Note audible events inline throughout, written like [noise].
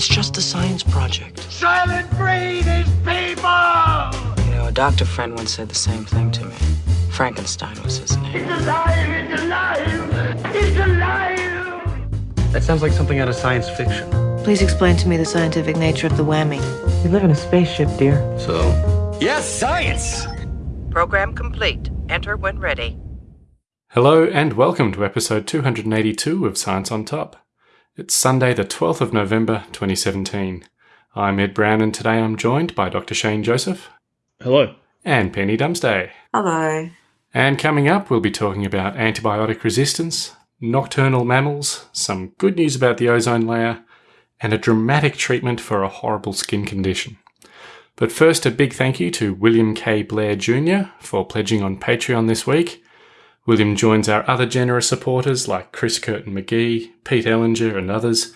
It's just a science project. Silent breed is people! You know, a doctor friend once said the same thing to me. Frankenstein was his name. It's alive! It's alive! It's alive! That sounds like something out of science fiction. Please explain to me the scientific nature of the whammy. We live in a spaceship, dear. So? Yes, science! Program complete. Enter when ready. Hello and welcome to episode 282 of Science on Top. It's Sunday, the 12th of November 2017. I'm Ed Brown and today I'm joined by Dr. Shane Joseph. Hello. And Penny Dumsday. Hello. And coming up, we'll be talking about antibiotic resistance, nocturnal mammals, some good news about the ozone layer, and a dramatic treatment for a horrible skin condition. But first, a big thank you to William K. Blair Jr. for pledging on Patreon this week. William joins our other generous supporters like Chris Curtin McGee, Pete Ellinger, and others.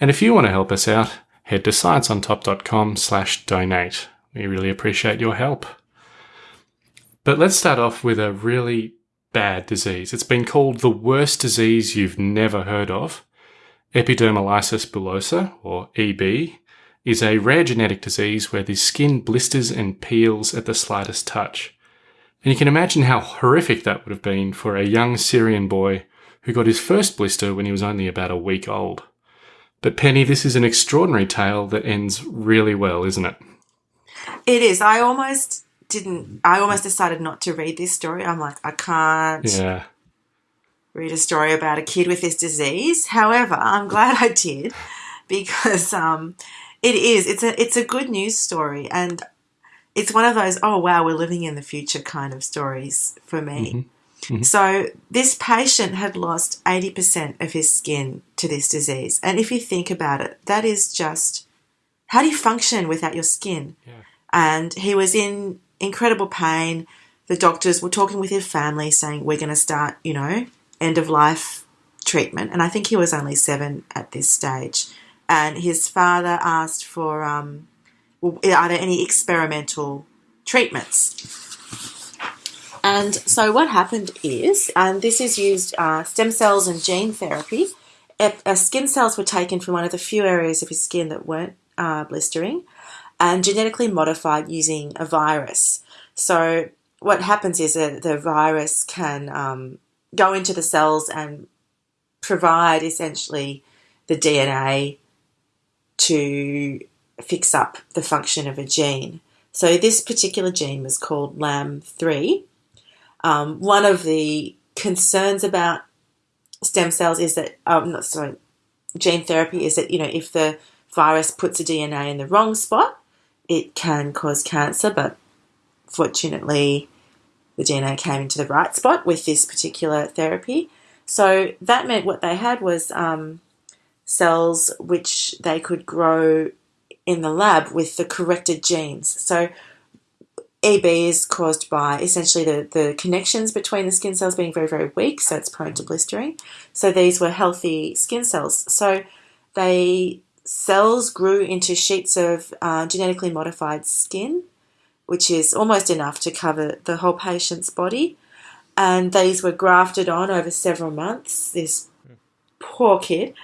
And if you want to help us out, head to scienceontop.com slash donate. We really appreciate your help. But let's start off with a really bad disease. It's been called the worst disease you've never heard of. Epidermolysis bullosa, or EB, is a rare genetic disease where the skin blisters and peels at the slightest touch. And you can imagine how horrific that would have been for a young Syrian boy who got his first blister when he was only about a week old. But Penny, this is an extraordinary tale that ends really well, isn't it? It is. I almost didn't. I almost decided not to read this story. I'm like, I can't Yeah. read a story about a kid with this disease. However, I'm glad I did because um, it is. It's a. It's a good news story, and it's one of those. Oh wow, we're living in the future kind of stories for me. So this patient had lost 80% of his skin to this disease. And if you think about it, that is just how do you function without your skin? And he was in incredible pain. The doctors were talking with his family saying, We're going to start, you know, end of life treatment. And I think he was only seven at this stage. And his father asked for, um, well, are there any experimental treatments? And so what happened is, and this is used uh, stem cells and gene therapy. Uh, skin cells were taken from one of the few areas of his skin that weren't uh, blistering, and genetically modified using a virus. So what happens is that the virus can um, go into the cells and provide essentially the DNA to fix up the function of a gene. So this particular gene was called LAM3. Um, one of the concerns about stem cells is that, um, not sorry, gene therapy is that you know if the virus puts a DNA in the wrong spot, it can cause cancer. But fortunately, the DNA came into the right spot with this particular therapy. So that meant what they had was um, cells which they could grow in the lab with the corrected genes. So EB is caused by essentially the, the connections between the skin cells being very, very weak, so it's prone to blistering. So these were healthy skin cells. So they cells grew into sheets of uh, genetically modified skin, which is almost enough to cover the whole patient's body. And these were grafted on over several months. This poor kid.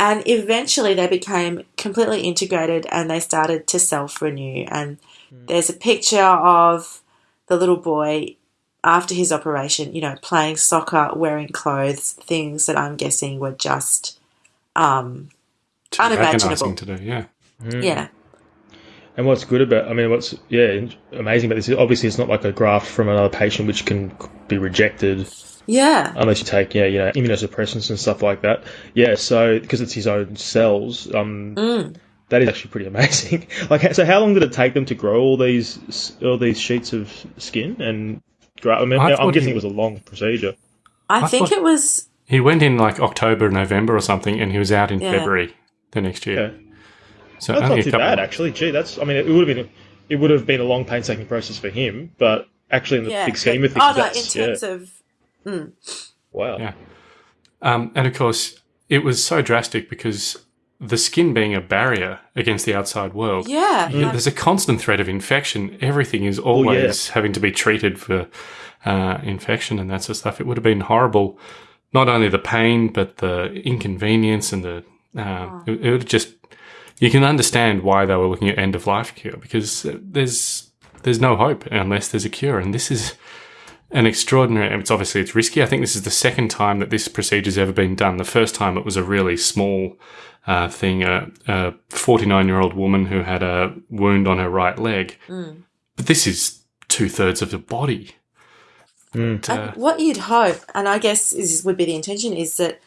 And eventually they became completely integrated and they started to self renew. And there's a picture of the little boy after his operation, you know, playing soccer, wearing clothes, things that I'm guessing were just um, Too unimaginable. agonising to do, yeah. Yeah. And what's good about, I mean, what's yeah amazing about this is obviously it's not like a graft from another patient which can be rejected Yeah. unless you take yeah you know immunosuppressants and stuff like that. Yeah, so because it's his own cells, um, Mm. that is actually pretty amazing. [laughs] like, so how long did it take them to grow all these all these sheets of skin and? Gra- I mean, I I'm guessing he- it was a long procedure. I, I think it was He went in like October, November or something, and he was out in Yeah. February the next year. Okay. So That's not too bad, actually. Gee, that's. I mean, it would have been. It would have been a long, painstaking process for him, but actually, in the yeah. big scheme of things, oh no, in that's terms yeah. of mm, wow. Yeah. Um, and of course, it was so drastic because the skin being a barrier against the outside world. yeah, Yeah, There's a constant threat of infection. Everything is always having to be treated for uh, infection and that sort of stuff. It would have been horrible, not only the pain, but the inconvenience and the. Uh, it, it would have just you can understand why they were looking at end of life cure because there's there's no hope unless there's a cure, and this is an extraordinary. It's obviously it's risky. I think this is the second time that this procedure's ever been done. The first time it was a really small uh, thing, a 49 year old woman who had a wound on her right leg, but this is two thirds of the body. And, uh, And what you'd hope, and I guess is would be the intention, is that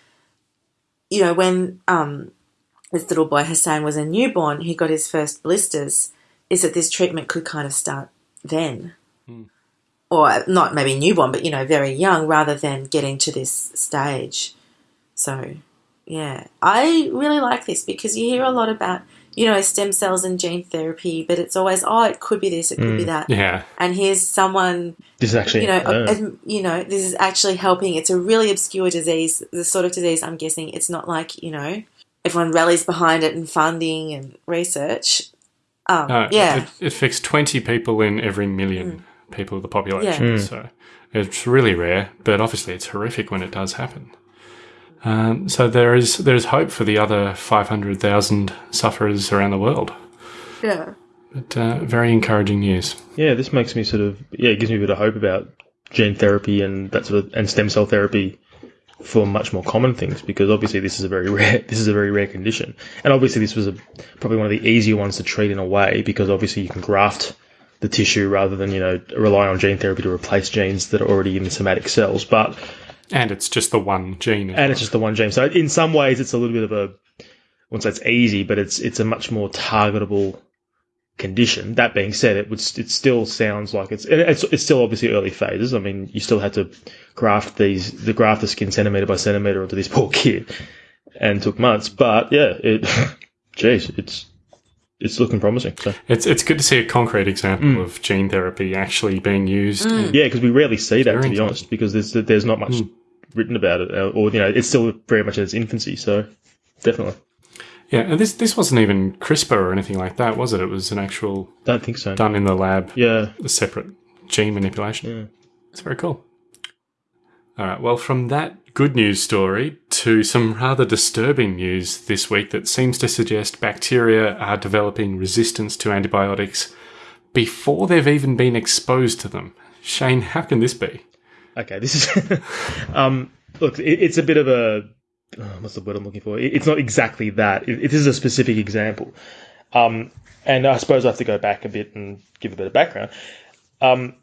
you know when um, this little boy Hassan was a newborn, he got his first blisters, is that this treatment could kind of start then, or not maybe newborn, but you know very young, rather than getting to this stage. So, yeah, I really like this because you hear a lot about you know stem cells and gene therapy, but it's always oh it could be this, it could be that, yeah, and here's someone This is actually you know, uh, ad- you know, this is actually helping. It's a really obscure disease, the sort of disease I'm guessing. It's not like you know, everyone rallies behind it and funding and research. Um, No, yeah, It, it affects 20 people in every million people of the population. Yeah. So it's really rare, but obviously it's horrific when it does happen. Um, so there is there's hope for the other 500,000 sufferers around the world. yeah, But uh, very encouraging news. yeah, this makes me sort of yeah, it gives me a bit of hope about gene therapy and that sort of and stem cell therapy for much more common things because obviously this is a very [laughs] rare this is a very rare condition and obviously this was a, probably one of the easier ones to treat in a way because obviously you can graft the tissue rather than you know rely on gene therapy to replace genes that are already in the somatic cells but And it's just the one gene. and well. it's just the one gene so in some ways it's a little bit of a I won't say it's easy but it's it's a much more targetable condition. That being said, it would it still sounds like it's it's it's still obviously early phases. I mean, you still had to graft these the graft the skin centimeter by centimeter onto this poor kid, and took months. But yeah, it, [laughs] geez, it's it's looking promising. So It's it's good to see a concrete example mm. of gene therapy actually being used. Mm. yeah, because we rarely see that to be honest, because there's there's not much mm. written about it, uh, or you know, it's still very much in its infancy. So definitely, Yeah, and this this wasn't even CRISPR or anything like that, was it? It was an actual don't think so. done in the lab, Yeah, a separate gene manipulation. Yeah. It's very cool. All right, well, from that good news story to some rather disturbing news this week that seems to suggest bacteria are developing resistance to antibiotics before they've even been exposed to them. Shane, how can this be? Okay, this is [laughs] um, look. It, it's a bit of a oh, what's the word I'm looking for? It, it's not exactly that. It, it is a specific example, um, and I suppose I have to go back a bit and give a bit of background. Um,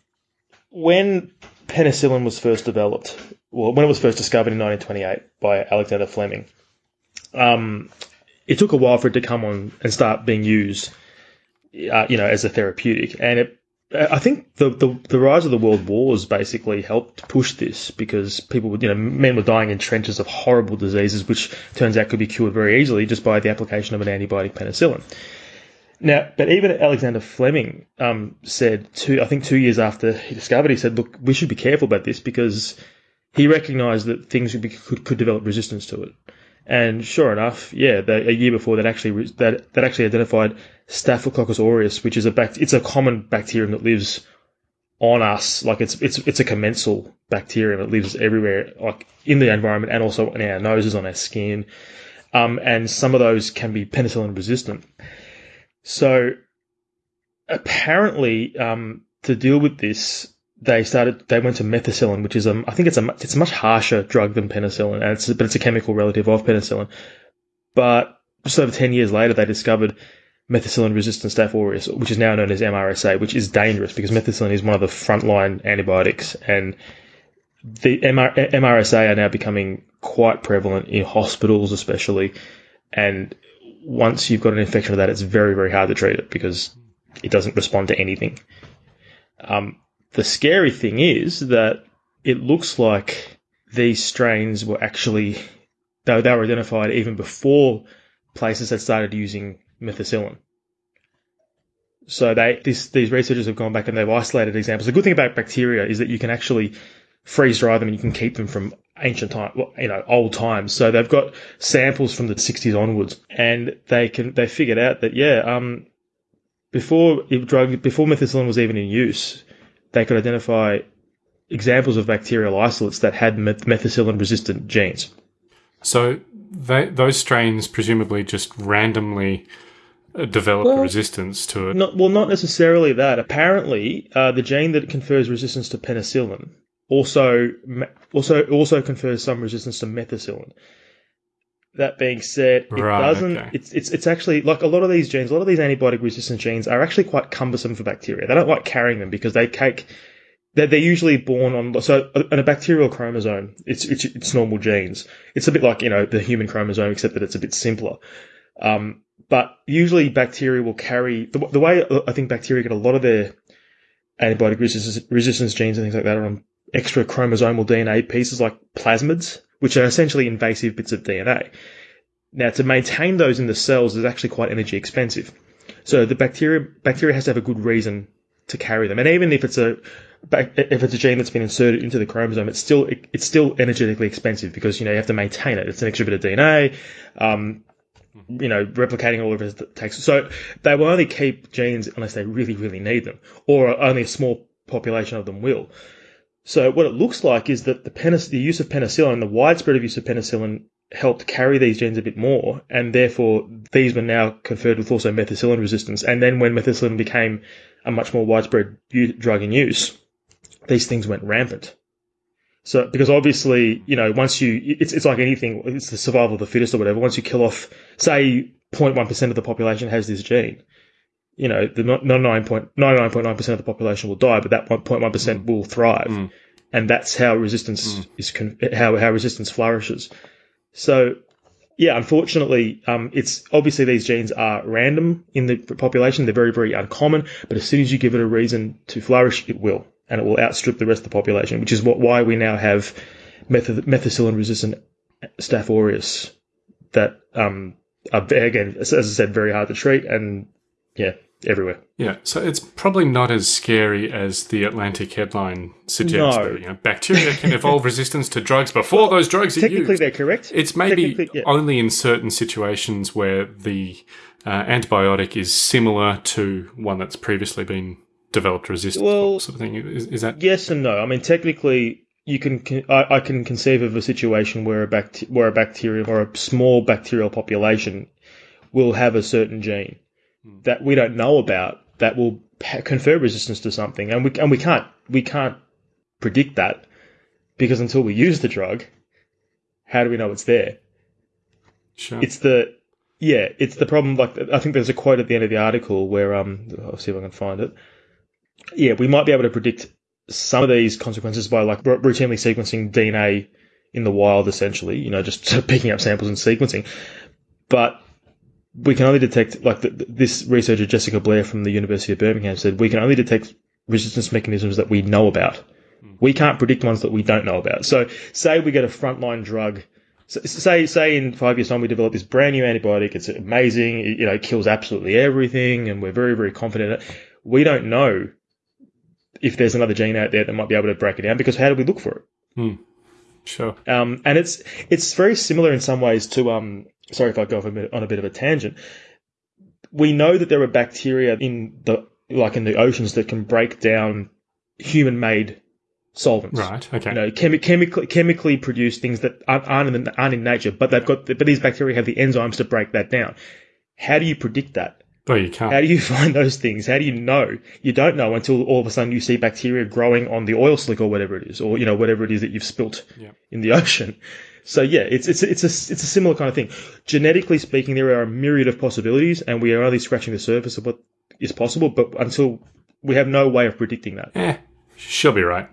when penicillin was first developed, well, when it was first discovered in 1928 by Alexander Fleming, um, it took a while for it to come on and start being used, uh, you know, as a therapeutic, and it I think the, the the rise of the world wars basically helped push this because people you know, men were dying in trenches of horrible diseases, which turns out could be cured very easily just by the application of an antibiotic penicillin. Now, but even Alexander Fleming um, said two, I think two years after he discovered, he said, "Look, we should be careful about this because he recognised that things could, be, could could develop resistance to it." And sure enough, yeah, they, a year before that actually that that actually identified Staphylococcus aureus, which is a it's a common bacterium that lives on us, like it's it's it's a commensal bacterium that lives everywhere, like in the environment and also in our noses, on our skin, um, and some of those can be penicillin resistant. So apparently, um, to deal with this, they started. They went to methicillin, which is a. I think it's a. It's a much harsher drug than penicillin, and it's but it's a chemical relative of penicillin. But just over ten years later, they discovered methicillin-resistant Staph aureus, which is now known as MRSA, which is dangerous because methicillin is one of the frontline antibiotics, and the MR, MRSA are now becoming quite prevalent in hospitals, especially. And once you've got an infection of that, it's very, very hard to treat it because it doesn't respond to anything. Um, the scary thing is that it looks like these strains were actually, though they were identified even before places had started using methicillin. So they this, these researchers have gone back and they've isolated examples. The good thing about bacteria is that you can actually freeze dry them and you can keep them from ancient time, well, you know, old times. So they've got samples from the 60s onwards, and they can they figured out that yeah, um, before drug before methicillin was even in use, they could identify examples of bacterial isolates that had meth- methicillin resistant genes. So they, those strains presumably just randomly uh, develop Well, resistance to it. Not, well, not necessarily that. Apparently, uh, the gene that confers resistance to penicillin also also also confers some resistance to methicillin. That being said, it Right, doesn't. okay. It's it's it's actually like a lot of these genes, a lot of these antibiotic resistant genes are actually quite cumbersome for bacteria. They don't like carrying them because they take. They're, they're usually born on so in a bacterial chromosome, it's, it's it's normal genes. It's a bit like you know the human chromosome, except that it's a bit simpler. Um, but usually bacteria will carry the, the way I think bacteria get a lot of their antibiotic resistance, resistance genes and things like that are on extra chromosomal DNA pieces like plasmids, which are essentially invasive bits of DNA. Now, to maintain those in the cells is actually quite energy expensive. So the bacteria bacteria has to have a good reason to carry them, and even if it's a if it's a gene that's been inserted into the chromosome, it's still it's still energetically expensive because you know you have to maintain it. It's an extra bit of DNA. Um, you know, replicating all of it takes. So they will only keep genes unless they really, really need them, or only a small population of them will. So what it looks like is that the, penic- the use of penicillin, the widespread of use of penicillin, helped carry these genes a bit more, and therefore these were now conferred with also methicillin resistance. And then when methicillin became a much more widespread u- drug in use, these things went rampant. So, because obviously, you know, once you, it's, it's like anything, it's the survival of the fittest or whatever. Once you kill off, say, 0.1% of the population has this gene, you know, the 99.9% of the population will die, but that 0.1% will thrive. Mm. And that's how resistance is, con- how, how resistance flourishes. So, yeah, unfortunately, um, it's obviously these genes are random in the population. They're very, very uncommon, but as soon as you give it a reason to flourish, it will, and it will outstrip the rest of the population, which is what why we now have meth- methicillin resistant Staph aureus that um, are, again, as I said, very hard to treat and yeah, everywhere. Yeah, so it's probably not as scary as the Atlantic headline suggests. No. that, you know, bacteria can evolve [laughs] resistance to drugs before those drugs are Technically, they're correct. It's maybe yeah. only in certain situations where the uh, antibiotic is similar to one that's previously been developed resistant Well, sort of thing. Is, is that Yes and no. I mean, technically, you can. con- I, I can conceive of a situation where a bact- where a bacterium or a small bacterial population will have a certain gene that we don't know about that will confer resistance to something, and we and we can't we can't predict that because until we use the drug, how do we know it's there? sure? It's the yeah, it's the problem. Like I think there's a quote at the end of the article where um, I'll see if I can find it. Yeah, we might be able to predict some of these consequences by like r- routinely sequencing DNA in the wild, essentially. You know, just [laughs] picking up samples and sequencing. But we can only detect like the, this researcher Jessica Blair from the University of Birmingham said we can only detect resistance mechanisms that we know about. We can't predict ones that we don't know about. So, say we get a frontline drug. Say, say in five years' time we develop this brand new antibiotic. It's amazing. It, you know, it kills absolutely everything, and we're very, very confident in it. We don't know if there's another gene out there that might be able to break it down because how do we look for it? sure. Um, and it's it's very similar in some ways to um. Sorry if I go off a bit, on a bit of a tangent. We know that there are bacteria in the like in the oceans that can break down human-made solvents. Right. Okay. You know, chemi- chemically chemically produce things that aren't in, aren't in nature, but they've got but these bacteria have the enzymes to break that down. How do you predict that? well, you can't. How do you [laughs] find those things? How do you know? You don't know until all of a sudden you see bacteria growing on the oil slick or whatever it is, or you know whatever it is that you've spilt Yeah. in the [laughs] ocean. So yeah, it's it's it's a it's a similar kind of thing. Genetically speaking, there are a myriad of possibilities, and we are only scratching the surface of what is possible. But until we have no way of predicting that, eh, she'll be right.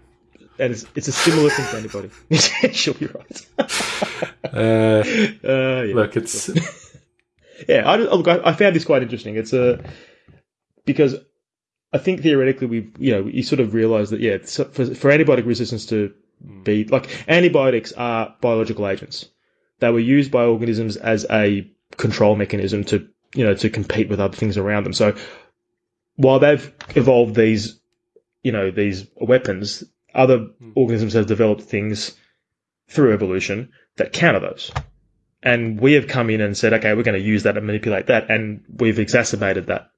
and it's, it's a similar thing to anybody. [laughs] She'll be right. [laughs] Uh, Uh, yeah. look, it's [laughs] yeah, I, look, I I found this quite interesting. It's a because I think theoretically we you know you sort of realize that yeah for, for antibiotic resistance to be like antibiotics are biological agents. They were used by organisms as a control mechanism to you know to compete with other things around them. So while they've evolved these you know these weapons, other organisms have developed things through evolution that counter those. And we have come in and said, okay, we're going to use that and manipulate that, and we've exacerbated that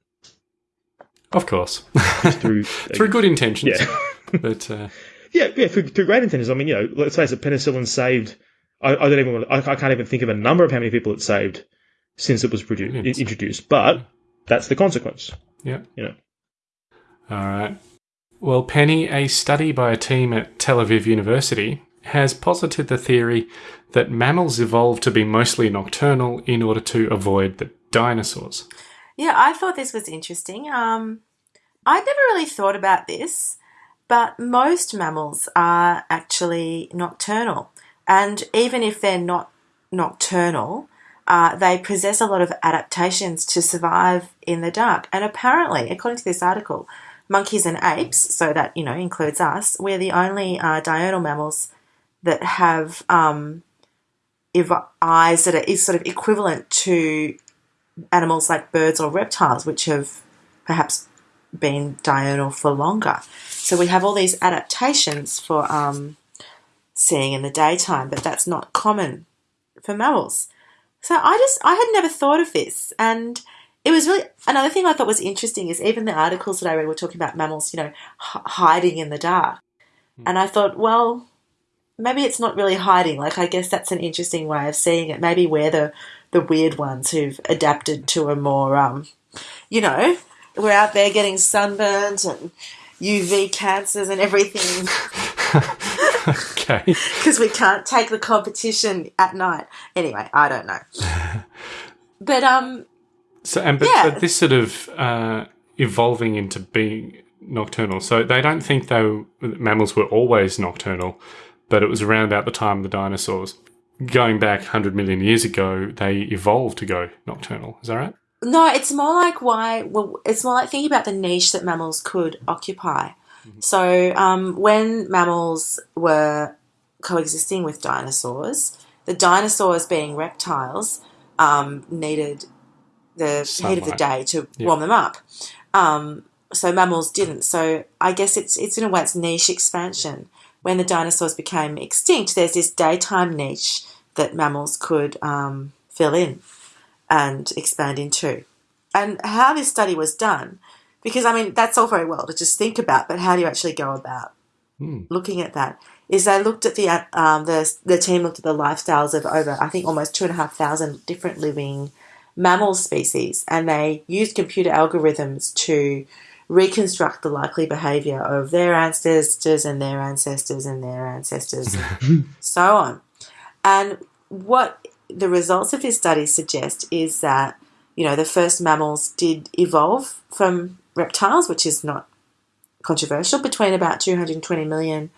of course through [laughs] through good intentions. Yeah. but uh, Yeah, yeah, through, through great intentions. I mean, you know, let's face it, penicillin saved. I, I don't even. Want, I, I can't even think of a number of how many people it saved since it was produced, Millions. introduced. But that's the consequence. Yeah. You know. All right. Well, Penny, a study by a team at Tel Aviv University has posited the theory that mammals evolved to be mostly nocturnal in order to avoid the dinosaurs. Yeah, I thought this was interesting. Um, I'd never really thought about this, but most mammals are actually nocturnal. And even if they're not nocturnal, uh, they possess a lot of adaptations to survive in the dark. And apparently, according to this article, monkeys and apes, so that you know includes us, we're the only uh, diurnal mammals that have um, eyes that are is sort of equivalent to animals like birds or reptiles, which have perhaps been diurnal for longer. So we have all these adaptations for um, seeing in the daytime, but that's not common for mammals. So I just I had never thought of this, and it was really another thing I thought was interesting is even the articles that I read were talking about mammals, you know, h- hiding in the dark, and I thought, well, maybe it's not really hiding. Like I guess that's an interesting way of seeing it. Maybe we're the the weird ones who've adapted to a more, um, you know, we're out there getting sunburnt and UV cancers and everything [laughs] [laughs] Okay. because we can't take the competition at night. Anyway, I don't know. [laughs] But um, So, and but, Yeah. but this sort of uh, evolving into being nocturnal. So they don't think though mammals were always nocturnal, but it was around about the time of the dinosaurs. Going back 100 million years ago, they evolved to go nocturnal. Is that right? No, it's more like why. Well, it's more like thinking about the niche that mammals could occupy. So, um, when mammals were coexisting with dinosaurs, the dinosaurs, being reptiles, um, needed the heat of the day to Yeah. warm them up. Um, so mammals didn't. So I guess it's it's in a way it's niche expansion. When the dinosaurs became extinct, there's this daytime niche that mammals could um, fill in and expand into. And how this study was done, because I mean that's all very well to just think about, but how do you actually go about looking at that? Is they looked at the um, the the team looked at the lifestyles of over I think almost two and a half thousand different living mammal species, and they used computer algorithms to reconstruct the likely behavior of their ancestors and their ancestors and their ancestors, and [laughs] so on. And what the results of this study suggest is that you know the first mammals did evolve from reptiles, which is not controversial, between about 220 million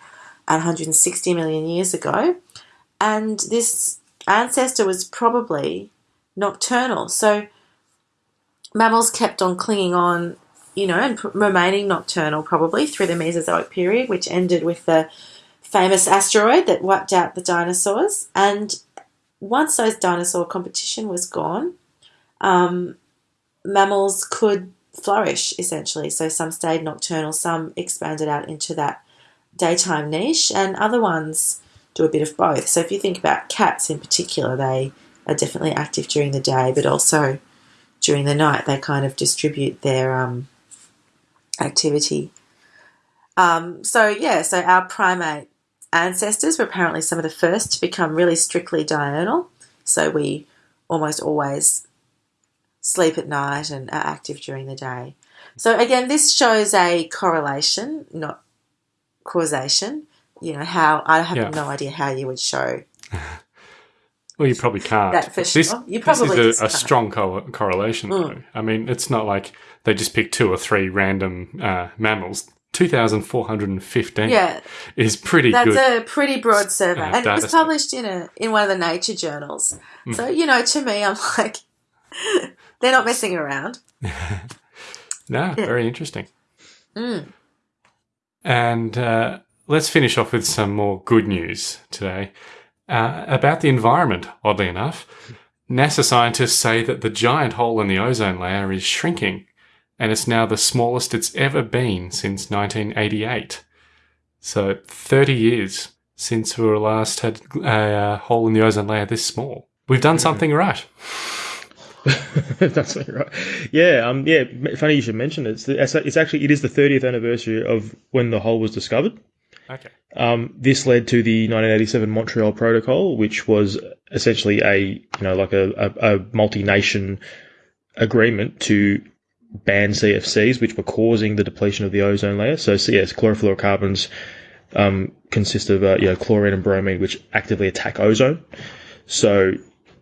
and 160 million years ago. And this ancestor was probably nocturnal. So mammals kept on clinging on, you know, and remaining nocturnal probably through the Mesozoic period, which ended with the famous asteroid that wiped out the dinosaurs. And once those dinosaur competition was gone, um, mammals could flourish essentially. So some stayed nocturnal, some expanded out into that daytime niche, and other ones do a bit of both. So if you think about cats in particular, they are definitely active during the day, but also during the night they kind of distribute their um, activity. Um, so yeah, so our primate ancestors were apparently some of the first to become really strictly diurnal. So we almost always sleep at night and are active during the day. So again, this shows a correlation, not causation. You know how I have Yeah. no idea how you would show [laughs] Well, you probably can't. That for This, sure. You probably this is a, a. Mm. strong co- correlation, though. I mean, it's not like they just picked two or three random uh, mammals. 2,415 Yeah, is pretty that's good. a pretty broad survey, uh, and it was published in a in one of the nature journals. Hmm. So you know, to me, I'm [laughs] like, they're not messing around. [laughs] No, very interesting. And uh, let's finish off with some more good news today uh, about the environment. Oddly enough, NASA scientists say that the giant hole in the ozone layer is shrinking, and it's now the smallest it's ever been since 1988. So 30 years since we were last had a uh, hole in the ozone layer this small. We've done something right. [laughs] That's right. Yeah, um, yeah. Funny you should mention it. It's, the, it's actually it is the 30th anniversary of when the hole was discovered. Okay. Um, this led to the 1987 Montreal Protocol, which was essentially a you know like a, a, a multi-nation agreement to banned CFCs, which were causing the depletion of the ozone layer. So, so yes, chlorofluorocarbons um, consist of uh, you know, chlorine and bromine, which actively attack ozone. So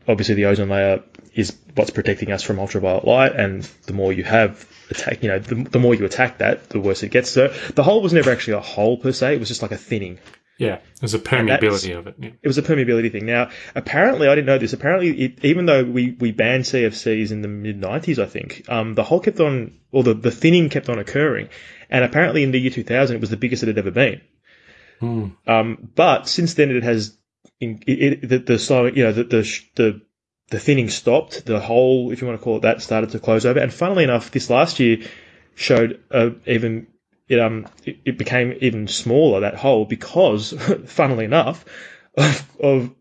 obviously, the ozone layer is what's protecting us from ultraviolet light, and the more you have attack, you know, the, the more you attack that, the worse it gets. So the hole was never actually a hole per se; it was just like a thinning. Yeah, there's a permeability of it. Yeah. It was a permeability thing. Now, apparently, I didn't know this. Apparently, it, even though we, we banned CFCs in the mid 90s, I think, um, the hole kept on, or the, the thinning kept on occurring. And apparently, in the year 2000, it was the biggest it had ever been. Um, but since then, it has, it, it, the, the slow, you know, the, the, the, the thinning stopped. The hole, if you want to call it that, started to close over. And funnily enough, this last year showed uh, even it um it, it became even smaller that hole because, [laughs] funnily enough, of, of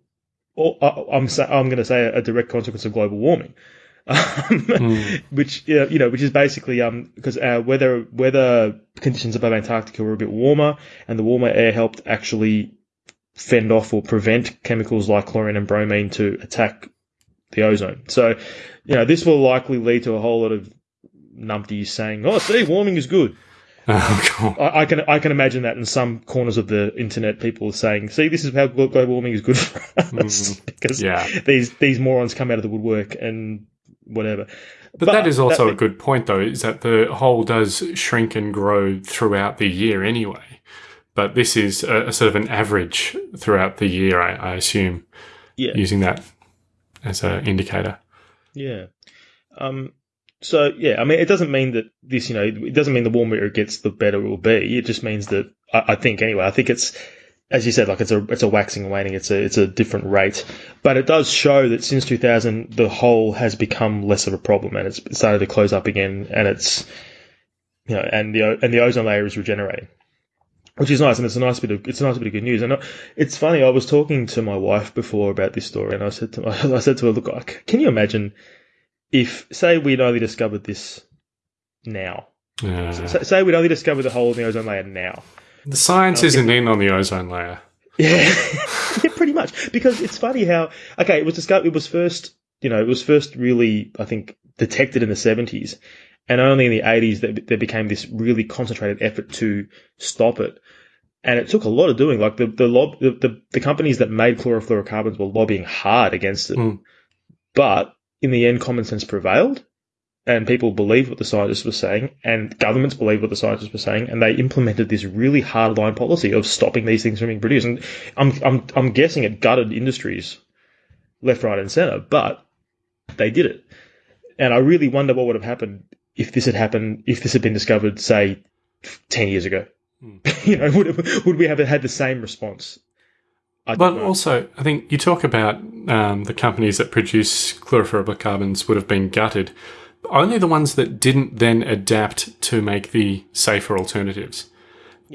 I- I'm sa- I'm going to say a direct consequence of global warming, [laughs] um, which yeah, you know which is basically um because our weather weather conditions above Antarctica were a bit warmer, and the warmer air helped actually fend off or prevent chemicals like chlorine and bromine to attack the ozone. So, you know, this will likely lead to a whole lot of numpties saying, "Oh, see, warming is good." [laughs] Oh, I, I can I can imagine that in some corners of the internet, people are saying, "See, this is how global warming is good for us," [laughs] because yeah. these these morons come out of the woodwork and whatever. But, that is also that- a good point, though, is that the hole does shrink and grow throughout the year anyway. But this is a, a sort of an average throughout the year, I, I assume, Yeah, using that as an indicator. yeah. Um. So yeah, I mean, it doesn't mean that this, you know, it doesn't mean the warmer it gets, the better it will be. It just means that I, I think anyway. I think it's as you said, like it's a it's a waxing and waning. It's a it's a different rate, but it does show that since 2000, the hole has become less of a problem and it's started to close up again, and it's you know, and the and the ozone layer is regenerating, which is nice, and it's a nice bit of it's a nice bit of good news. And it's funny, I was talking to my wife before about this story, and I said to [laughs] I said to her, look, can you imagine if say we'd only discovered this now, Uh, S- say we'd only discovered the hole in the ozone layer now. the science isn't in on the ozone layer. [laughs] Yeah, yeah, pretty much. Because it's funny how okay, it was discovered. It was first, you know, it was first really, I think, detected in the seventies, and only in the eighties that there became this really concentrated effort to stop it. And it took a lot of doing. Like the the lob, the, the, the companies that made chlorofluorocarbons were lobbying hard against it, Mm. but in the end, common sense prevailed. And people believed what the scientists were saying, and governments believed what the scientists were saying, and they implemented this really hardline policy of stopping these things from being produced. And I'm, I'm, I'm guessing it gutted industries left, right, and centre, but they did it. And I really wonder what would have happened if this had happened, if this had been discovered, say, 10 years ago. Hmm. [laughs] you know, would, would we have had the same response? I know. also, I think you talk about um, the companies that produce chlorofluorocarbons would have been gutted. Only the ones that didn't then adapt to make the safer alternatives.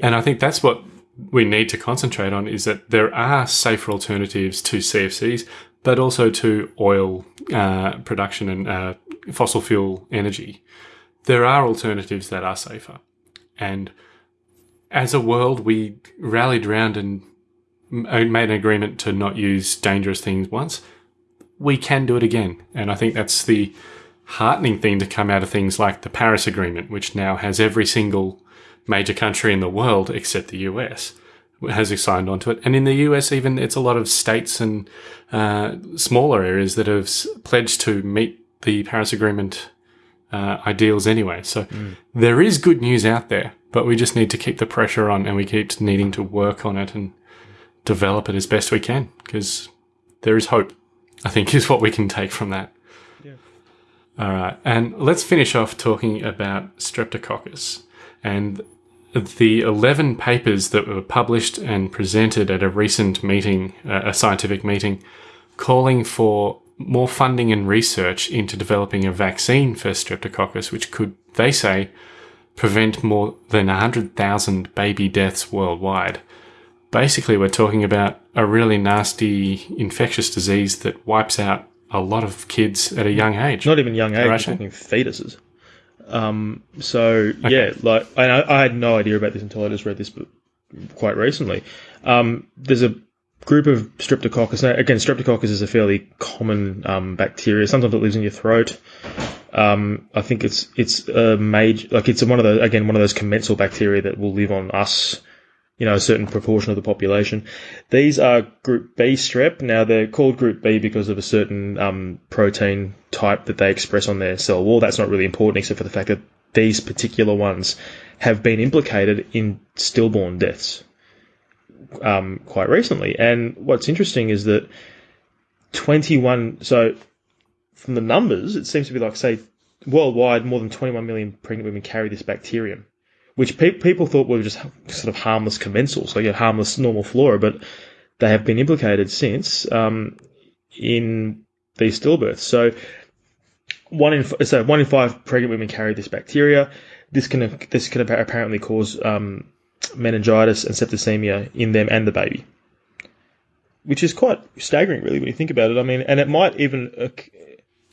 And I think that's what we need to concentrate on is that there are safer alternatives to CFCs, but also to oil uh, production and uh, fossil fuel energy. There are alternatives that are safer. And as a world, we rallied around and made an agreement to not use dangerous things once. We can do it again. And I think that's the heartening thing to come out of things like the Paris Agreement, which now has every single major country in the world except the US has signed onto it. And in the US, even it's a lot of states and uh, smaller areas that have pledged to meet the Paris Agreement uh, ideals anyway. So there is good news out there, but we just need to keep the pressure on and we keep needing to work on it and develop it as best we can because there is hope, I think, is what we can take from that. All right. And let's finish off talking about Streptococcus and the 11 papers that were published and presented at a recent meeting, uh, a scientific meeting, calling for more funding and research into developing a vaccine for Streptococcus, which could, they say, prevent more than 100,000 baby deaths worldwide. Basically, we're talking about a really nasty infectious disease that wipes out a lot of kids at a young age. not even young age, Right. talking fetuses. Um, so yeah, like I, I had no idea about this until I just read this book quite recently. Um, there's a group of Streptococcus. Now, again, Streptococcus is a fairly common um, bacteria. Sometimes it lives in your throat. Um, I think it's it's a major like it's one of the again one of those commensal bacteria that will live on us, you know, a certain proportion of the population. These are Group B strep. Now they're called Group B because of a certain um, protein type that they express on their cell wall. That's not really important, except for the fact that these particular ones have been implicated in stillborn deaths um, quite recently. And what's interesting is that 21. So from the numbers, it seems to be like, say, worldwide, more than 21 million pregnant women carry this bacterium, which pe- people thought were just sort of harmless commensals, so yeah, harmless normal flora, but they have been implicated since um, in these stillbirths. So one in f- so one in five pregnant women carry this bacteria. This can this can apparently cause um, meningitis and septicemia in them and the baby, which is quite staggering, really, when you think about it. I mean, and it might even uh,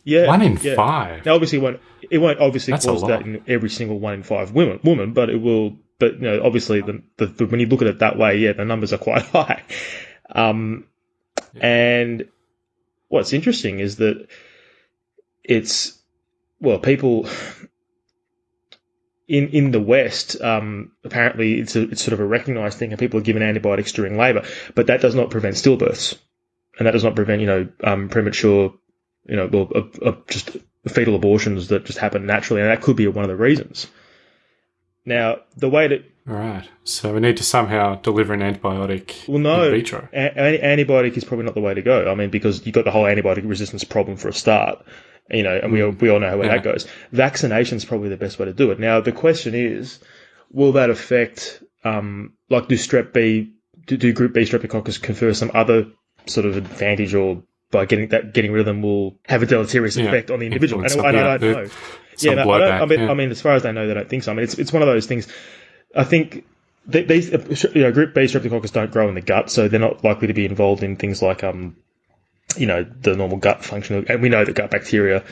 yeah, One in yeah. five. Now, obviously, won't, it won't obviously That's cause that in every single one in five women, woman, but it will. But you know, obviously, the, the, the when you look at it that way, yeah, the numbers are quite [laughs] high. Um, and what's interesting is that it's well, people [sighs] in in the West, um, apparently, it's a it's sort of a recognised thing, and people are given antibiotics during labour, but that does not prevent stillbirths, and that does not prevent you know um, premature you know, well, uh, uh, just fetal abortions that just happen naturally, and that could be one of the reasons. Now, the way that Right. So we need to somehow deliver an antibiotic well, no, a- antibiotic is probably not the way to go. I mean, because you've got the whole antibiotic resistance problem for a start, you know, and we all, we all know how Yeah. that goes. Vaccination is probably the best way to do it. Now, the question is, will that affect, um, like, do strep B, do, do Group B streptococcus confer some other sort of advantage, or by getting that getting rid of them will have a deleterious Yeah, effect on the individual? And, and I don't know. Yeah, no, I, don't, I mean, yeah. I mean, as far as I know, they don't think so. I mean, it's it's one of those things. I think th- these, you know, Group B streptococcus don't grow in the gut, so they're not likely to be involved in things like, um, you know, the normal gut function. And we know that gut bacteria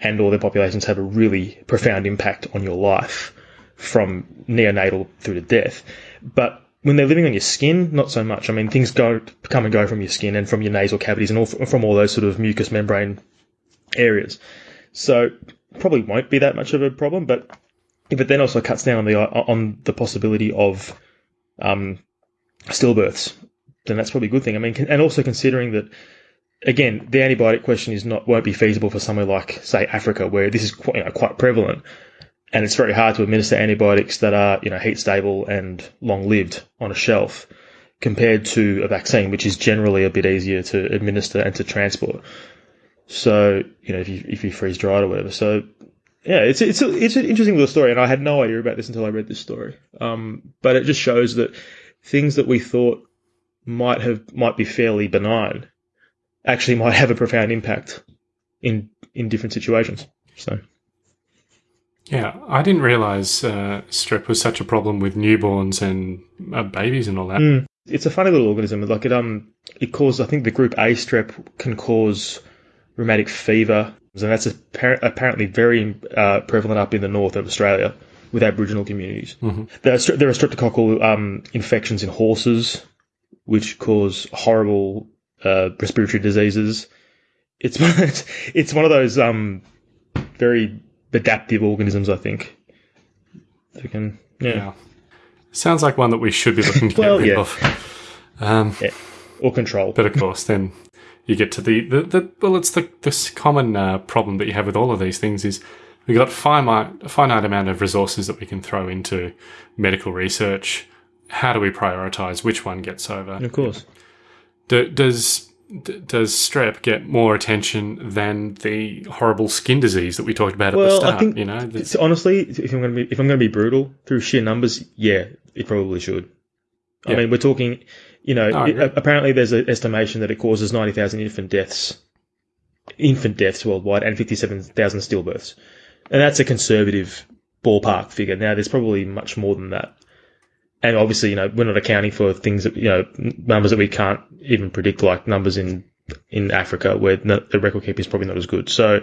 and all their populations have a really profound impact on your life from neonatal through to death. But when they're living on your skin, not so much. I mean, things go come and go from your skin and from your nasal cavities and all from all those sort of mucous membrane areas. So probably won't be that much of a problem, but if it then also cuts down on the on the possibility of um, stillbirths, then that's probably a good thing. I mean, and also considering that again, the antibiotic question is not won't be feasible for somewhere like say Africa, where this is quite, you know, quite prevalent, and it's very hard to administer antibiotics that are you know heat stable and long lived on a shelf, compared to a vaccine, which is generally a bit easier to administer and to transport. So you know if you if you freeze dry or whatever, so yeah, it's it's a, it's an interesting little story, and I had no idea about this until I read this story. Um, but it just shows that things that we thought might have might be fairly benign actually might have a profound impact in in different situations. So Yeah, I didn't realize uh, strep was such a problem with newborns and uh, babies and all that. Mm. it's a funny little organism. Like it um it causes I think the group A strep can cause rheumatic fever, and that's appar- apparently very uh, prevalent up in the north of Australia with Aboriginal communities. There, are, there are streptococcal um, infections in horses, which cause horrible uh, respiratory diseases. It's [laughs] one, it's, it's one of those um, very adaptive organisms, I think. That can, yeah. Yeah. Sounds like one that we should be looking to get Well, rid yeah. of. Um, yeah. or control. But of course, then you get to the, the, the well, it's the this common uh, problem that you have with all of these things is we've got finite a finite amount of resources that we can throw into medical research. How do we prioritize which one gets over? of course. Do, does does strep get more attention than the horrible skin disease that we talked about at the Well, start? I think you know, honestly, if I'm going to be if I'm going to be brutal through sheer numbers, yeah, it probably should. I mean, we're talking, you know, No, it- apparently there's an estimation that it causes ninety thousand infant deaths, infant deaths worldwide, and fifty-seven thousand stillbirths, and that's a conservative ballpark figure. Now, there's probably much more than that. And obviously, you know, we're not accounting for things that, you know, numbers that we can't even predict, like numbers in, in Africa where the record keeping is probably not as good. So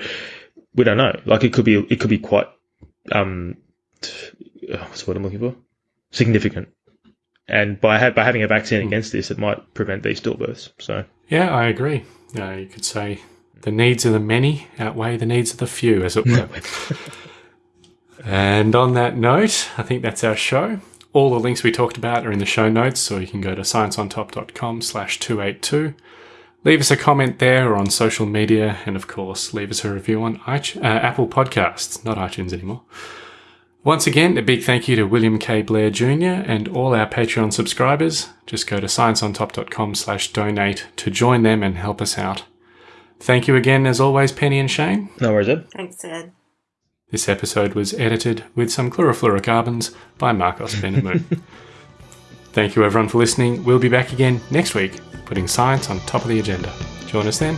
we don't know. Like it could be, it could be quite, um, what's the word I'm looking for? Significant. And by, ha- by having a vaccine against this, it might prevent these stillbirths. So yeah, I agree. Uh, you could say The needs of the many outweigh the needs of the few, as it were. [laughs] and on that note, I think that's our show. All the links we talked about are in the show notes, so you can go to scienceontop.com slash 282. Leave us a comment there or on social media, and of course, leave us a review on iTunes, uh, Apple Podcasts, not iTunes anymore. Once again, a big thank you to William K. Blair Jr. and all our Patreon subscribers. Just go to scienceontop.com slash donate to join them and help us out. Thank you again, as always, Penny and Shane. No worries, Ed. Thanks, Ed. This episode was edited with some chlorofluorocarbons by Marcos Benamu. Thank you, everyone, for listening. We'll be back again next week, putting science on top of the agenda. Join us then.